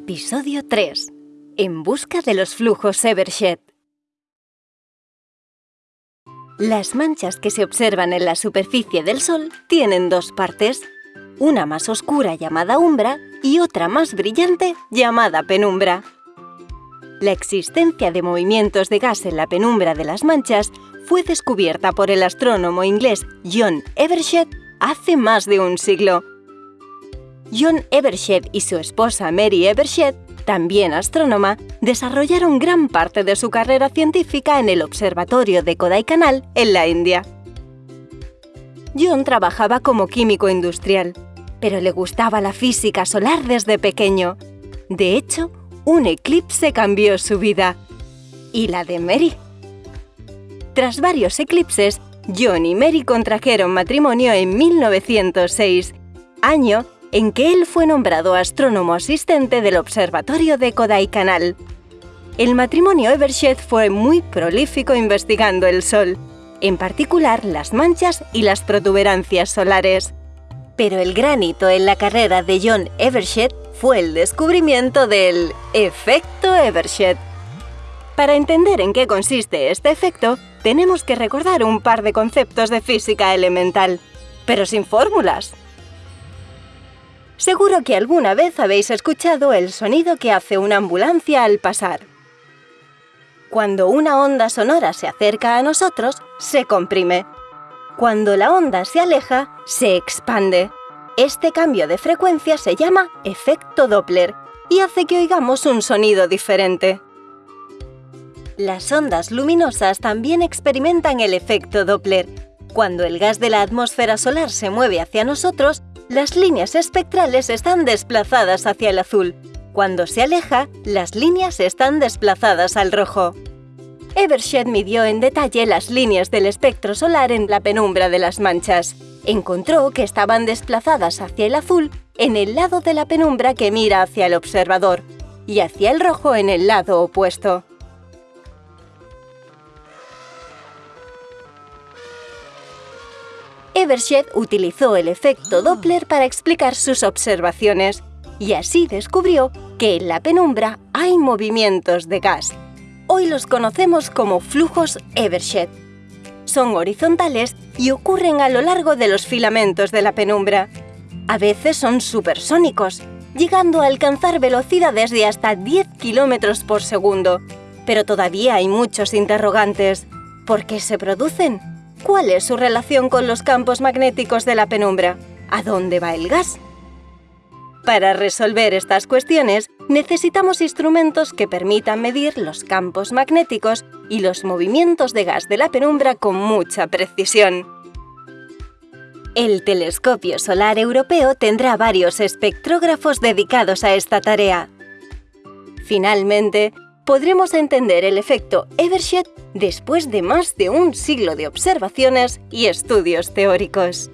Episodio 3. En busca de los flujos Evershed. Las manchas que se observan en la superficie del Sol tienen dos partes, una más oscura llamada umbra y otra más brillante llamada penumbra. La existencia de movimientos de gas en la penumbra de las manchas fue descubierta por el astrónomo inglés John Evershed hace más de un siglo. John Evershed y su esposa Mary Evershed, también astrónoma, desarrollaron gran parte de su carrera científica en el observatorio de Kodaikanal, en la India. John trabajaba como químico industrial, pero le gustaba la física solar desde pequeño. De hecho, un eclipse cambió su vida. Y la de Mary. Tras varios eclipses, John y Mary contrajeron matrimonio en 1906, año en que él fue nombrado astrónomo asistente del observatorio de Kodaikanal. El matrimonio Evershed fue muy prolífico investigando el Sol, en particular las manchas y las protuberancias solares. Pero el gran hito en la carrera de John Evershed fue el descubrimiento del efecto Evershed. Para entender en qué consiste este efecto, tenemos que recordar un par de conceptos de física elemental, pero sin fórmulas. Seguro que alguna vez habéis escuchado el sonido que hace una ambulancia al pasar. Cuando una onda sonora se acerca a nosotros, se comprime. Cuando la onda se aleja, se expande. Este cambio de frecuencia se llama efecto Doppler y hace que oigamos un sonido diferente. Las ondas luminosas también experimentan el efecto Doppler. Cuando el gas de la atmósfera solar se mueve hacia nosotros, las líneas espectrales están desplazadas hacia el azul. Cuando se aleja, las líneas están desplazadas al rojo. Evershed midió en detalle las líneas del espectro solar en la penumbra de las manchas. Encontró que estaban desplazadas hacia el azul en el lado de la penumbra que mira hacia el observador y hacia el rojo en el lado opuesto. Evershed utilizó el efecto Doppler para explicar sus observaciones y así descubrió que en la penumbra hay movimientos de gas. Hoy los conocemos como flujos Evershed. Son horizontales y ocurren a lo largo de los filamentos de la penumbra. A veces son supersónicos, llegando a alcanzar velocidades de hasta 10 km por segundo. Pero todavía hay muchos interrogantes. ¿Por qué se producen? ¿Cuál es su relación con los campos magnéticos de la penumbra? ¿A dónde va el gas? Para resolver estas cuestiones, necesitamos instrumentos que permitan medir los campos magnéticos y los movimientos de gas de la penumbra con mucha precisión. El Telescopio Solar Europeo tendrá varios espectrógrafos dedicados a esta tarea. Finalmente, podremos entender el efecto Evershed después de más de un siglo de observaciones y estudios teóricos.